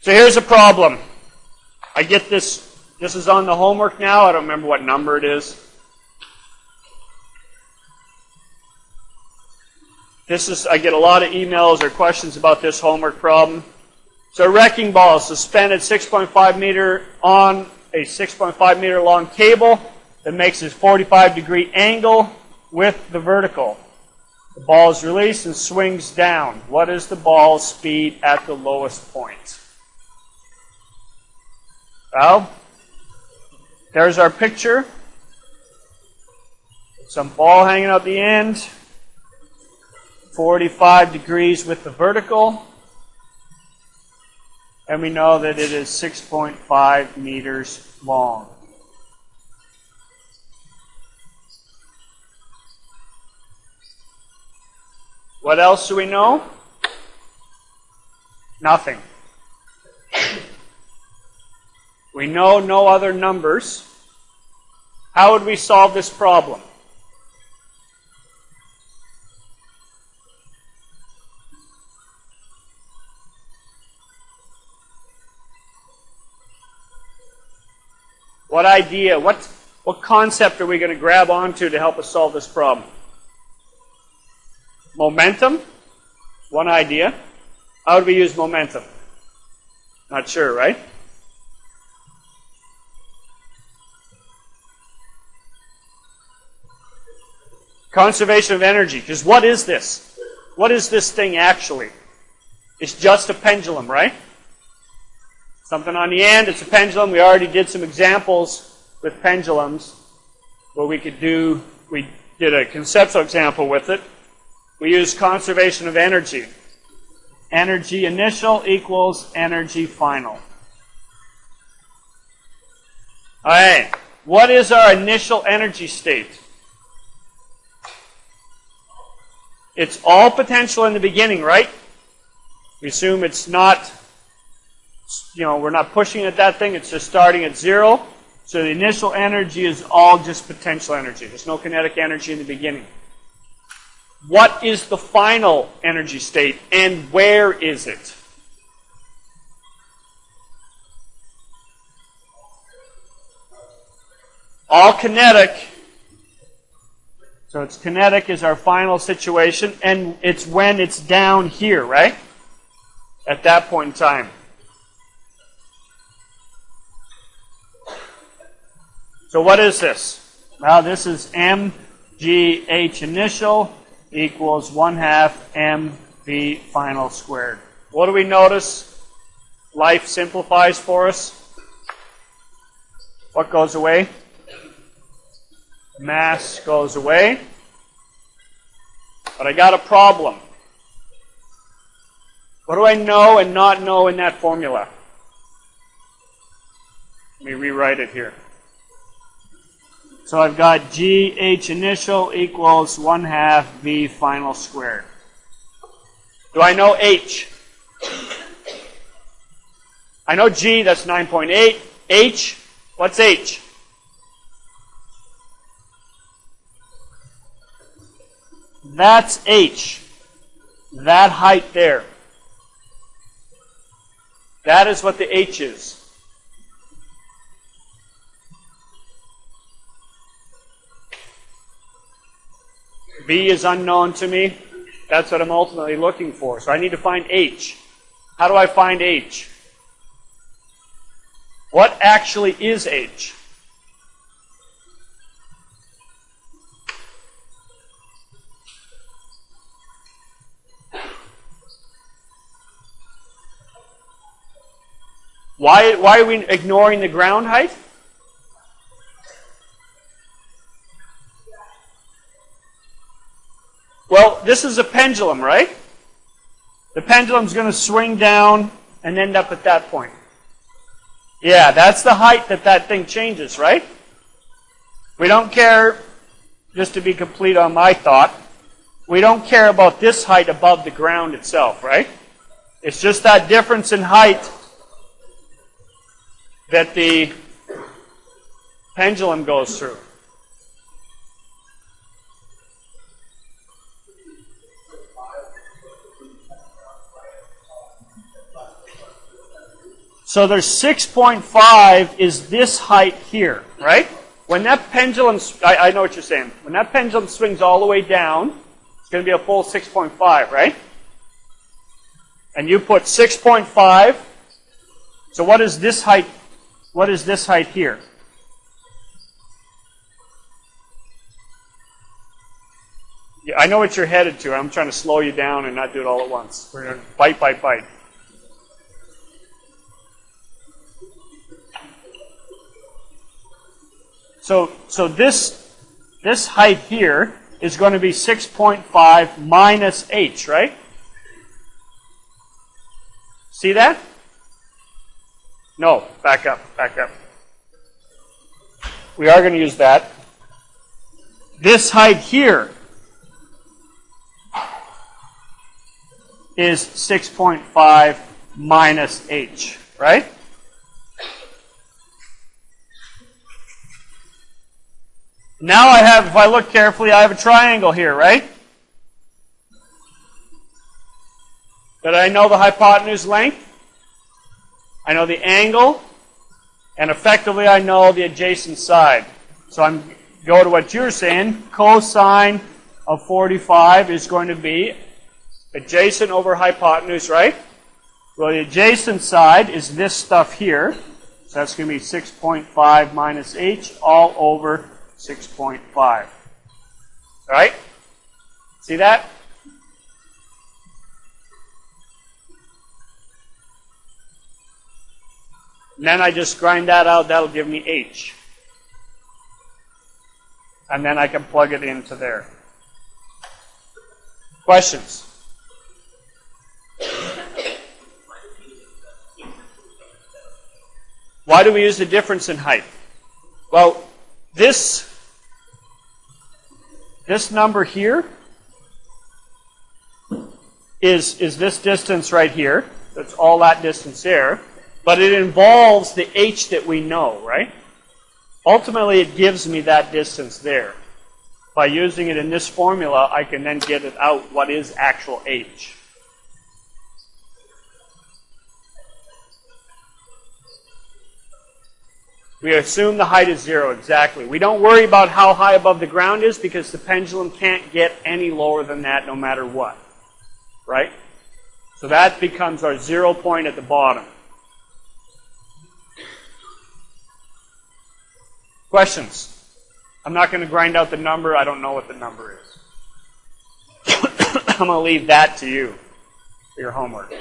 So here's a problem. I get this, this is on the homework now. I don't remember what number it is. This is, I get a lot of emails or questions about this homework problem. So wrecking ball suspended 6.5 meter on a 6.5 meter long cable that makes a 45 degree angle with the vertical. The ball is released and swings down. What is the ball's speed at the lowest point? Well, there's our picture. Some ball hanging out the end. 45 degrees with the vertical. And we know that it is 6.5 meters long. What else do we know? Nothing. We know no other numbers. How would we solve this problem? What idea, what, what concept are we going to grab onto to help us solve this problem? Momentum, one idea. How do we use momentum? Not sure, right? Conservation of energy. Because what is this? What is this thing actually? It's just a pendulum, right? Something on the end, it's a pendulum. We already did some examples with pendulums where we could do, we did a conceptual example with it. We use conservation of energy. Energy initial equals energy final. All right. What is our initial energy state? It's all potential in the beginning, right? We assume it's not, you know, we're not pushing at that thing. It's just starting at zero. So the initial energy is all just potential energy. There's no kinetic energy in the beginning. What is the final energy state and where is it? All kinetic. So it's kinetic is our final situation, and it's when it's down here, right? At that point in time. So what is this? Well, this is mgh initial equals 1 half mv final squared. What do we notice? Life simplifies for us. What goes away? Mass goes away. But I got a problem. What do I know and not know in that formula? Let me rewrite it here. So I've got GH initial equals 1 half V final squared. Do I know H? I know G, that's 9.8. H, what's H? That's H. That height there. That is what the H is. V is unknown to me. That's what I'm ultimately looking for. So I need to find H. How do I find H? What actually is H? Why, why are we ignoring the ground height? Well, this is a pendulum, right? The pendulum's going to swing down and end up at that point. Yeah, that's the height that that thing changes, right? We don't care, just to be complete on my thought, we don't care about this height above the ground itself, right? It's just that difference in height that the pendulum goes through. So there's 6.5 is this height here, right? When that pendulum, I, I know what you're saying. When that pendulum swings all the way down, it's going to be a full 6.5, right? And you put 6.5. So what is this height? What is this height here? Yeah, I know what you're headed to. I'm trying to slow you down and not do it all at once. We're going to bite, bite, bite. So, so this, this height here is going to be 6.5 minus h, right? See that? No, back up, back up. We are going to use that. This height here is 6.5 minus h, right? Now I have, if I look carefully, I have a triangle here, right? But I know the hypotenuse length. I know the angle. And effectively I know the adjacent side. So I'm go to what you're saying. Cosine of 45 is going to be adjacent over hypotenuse, right? Well, the adjacent side is this stuff here. So that's going to be 6.5 minus h all over 6.5. All right? See that? And then I just grind that out. That'll give me H. And then I can plug it into there. Questions? Why do we use the difference in height? Well, this this number here is, is this distance right here. That's all that distance there. But it involves the h that we know, right? Ultimately, it gives me that distance there. By using it in this formula, I can then get it out what is actual h. We assume the height is zero, exactly. We don't worry about how high above the ground is because the pendulum can't get any lower than that no matter what. Right? So that becomes our zero point at the bottom. Questions? I'm not going to grind out the number. I don't know what the number is. I'm going to leave that to you for your homework.